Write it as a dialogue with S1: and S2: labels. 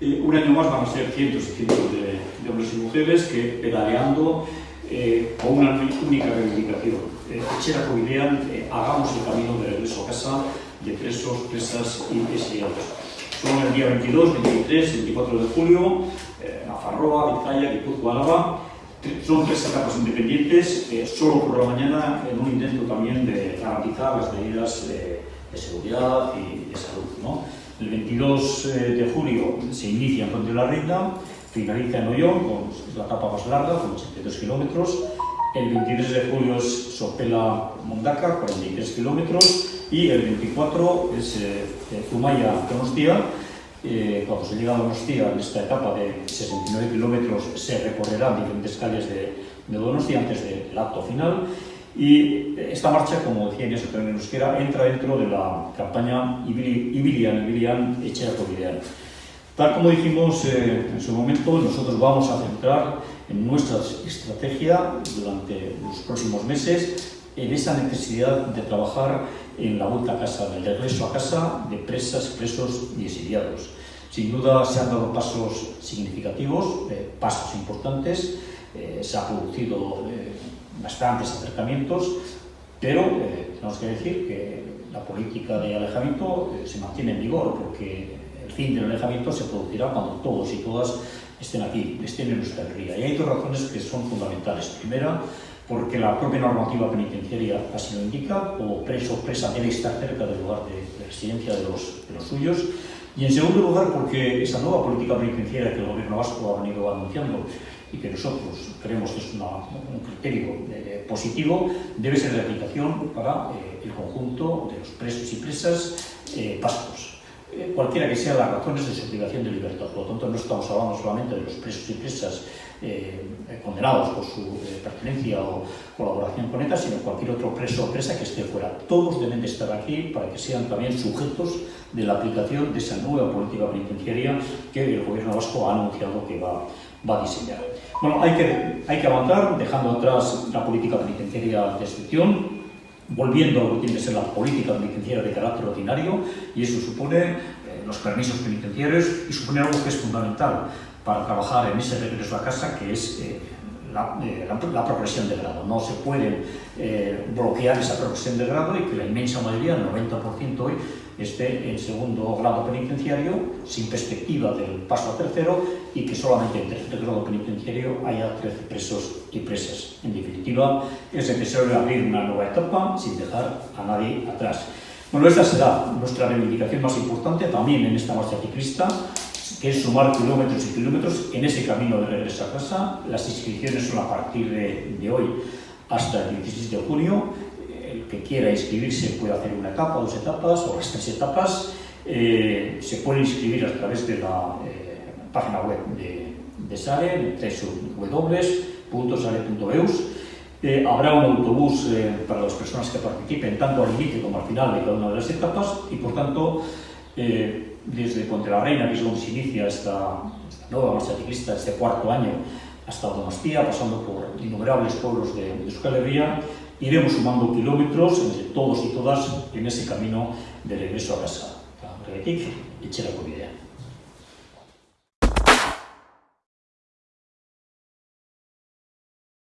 S1: Eh, un año más van a ser cientos y cientos de, hombres y mujeres que pedaleando eh, con una única reivindicación. Eh, Echera Covidean, eh, hagamos el camino de regreso a casa de presos, presas y exiliados. Son el día 22, 23, 24 de julio, eh, Nafarroa, Vizcaya, Guipúzcoa, Álava, son tres etapas independientes, eh, solo por la mañana, en un intento también de garantizar las medidas de seguridad y de salud. ¿no? El 22 eh, de julio se inicia en Puente de la Reina, finaliza en Ollón, con la etapa más larga, con 82 kilómetros. El 23 de julio es Sopela Mondaca, 43 kilómetros. Y el 24 es eh, Zumaya Donostia. Eh, cuando se llega a Donostia, en esta etapa de 69 kilómetros, se recorrerán diferentes calles de, de Donostia antes del acto final. Y esta marcha, como decía Inés en euskera, entra dentro de la campaña Ibilian, Ibilian, Echea Covidean. Tal como dijimos eh, en su momento, nosotros vamos a centrar en nuestra estrategia durante los próximos meses en esa necesidad de trabajar en la vuelta a casa, en el regreso a casa de presas, presos y exiliados. Sin duda se han dado pasos significativos, eh, pasos importantes, eh, se ha producido eh, bastantes acercamientos, pero eh, tenemos que decir que la política de alejamiento eh, se mantiene en vigor, porque el fin del alejamiento se producirá cuando todos y todas estén aquí, estén en nuestra tierra. Y hay dos razones que son fundamentales. Primera, porque la propia normativa penitenciaria así lo indica, o preso o presa debe estar cerca del lugar de, de residencia de los, de los suyos. Y en segundo lugar, porque esa nueva política penitenciaria que el gobierno vasco ha venido anunciando y que nosotros creemos que es una, un criterio eh, positivo, debe ser de aplicación para eh, el conjunto de los presos y presas eh, vascos. Eh, cualquiera que sean las razones de su privación de libertad. Por lo tanto, no estamos hablando solamente de los presos y presas eh, condenados por su eh, pertenencia o colaboración con ETA, sino cualquier otro preso o presa que esté fuera. Todos deben de estar aquí para que sean también sujetos de la aplicación de esa nueva política penitenciaria que el gobierno vasco ha anunciado que va, va a diseñar. Bueno, hay que, hay que avanzar dejando atrás la política penitenciaria de excepción, volviendo a lo que tiene que ser la política penitenciaria de carácter ordinario, y eso supone eh, los permisos penitenciarios y supone algo que es fundamental para trabajar en ese regreso a casa, que es eh, la, eh, la, la, progresión de grado. No se puede eh, bloquear esa progresión de grado y que la inmensa mayoría, el 90% hoy, esté en segundo grado penitenciario, sin perspectiva del paso a tercero, y que solamente en tercer grado penitenciario haya 13 presos y presas. En definitiva, es necesario abrir una nueva etapa sin dejar a nadie atrás. Bueno, esta será nuestra reivindicación más importante también en esta marcha ciclista, que es sumar kilómetros y kilómetros en ese camino de regreso a casa. Las inscripciones son a partir de, de hoy hasta el 16 de junio. El que quiera inscribirse puede hacer una etapa, dos etapas o las tres etapas. Eh, se puede inscribir a través de la eh, página web de, de SARE, www.sare.eus. Eh, habrá un autobús eh, para las personas que participen tanto al inicio como al final de cada una de las etapas y por tanto eh, desde Ponte la Reina, que es donde se inicia esta, esta nueva marcha ciclista, este cuarto año, hasta Donostia, pasando por innumerables pueblos de, de Euskal Herria, iremos sumando kilómetros entre todos y todas en ese camino de regreso a casa. Horregatik, etxerako bidean.